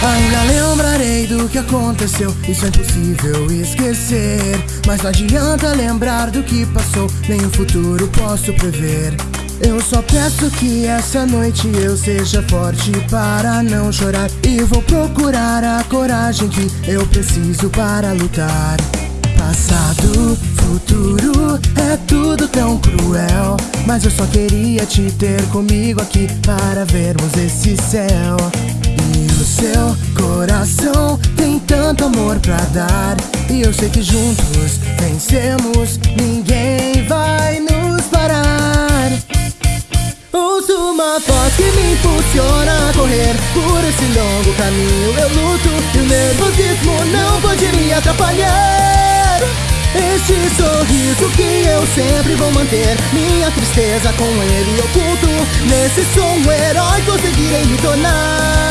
Ainda lembrarei do que aconteceu, isso é impossível esquecer. Mas não adianta lembrar do que passou, nem o futuro posso prever. Eu só peço que essa noite eu seja forte para não chorar. E vou procurar a coragem que eu preciso para lutar. Passado, futuro, é tudo tão cruel. Mas eu só queria te ter comigo aqui para vermos esse céu. O seu coração. Tem tanto amor pra dar. E eu sei que juntos vencemos, ninguém vai nos parar. Ouço uma voz que me impulsiona a correr Por esse longo caminho. Eu luto E o nervosismo não pode me atrapalhar. Este sorriso que eu sempre vou manter Minha tristeza com ele oculto. Nesse som um herói conseguirei me tornar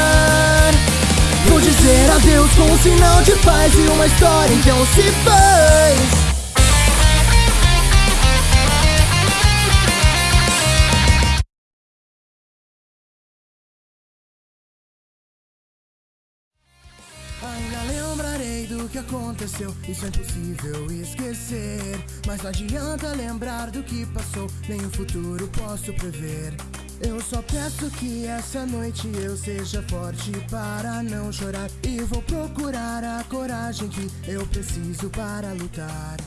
Vou dizer adeus com um sinal de paz E uma história então se faz Ainda lembrarei do que aconteceu, isso é impossível esquecer. Mas não adianta lembrar do que passou, nem o futuro posso prever. Eu só peço que essa noite eu seja forte para não chorar. E vou procurar a coragem que eu preciso para lutar.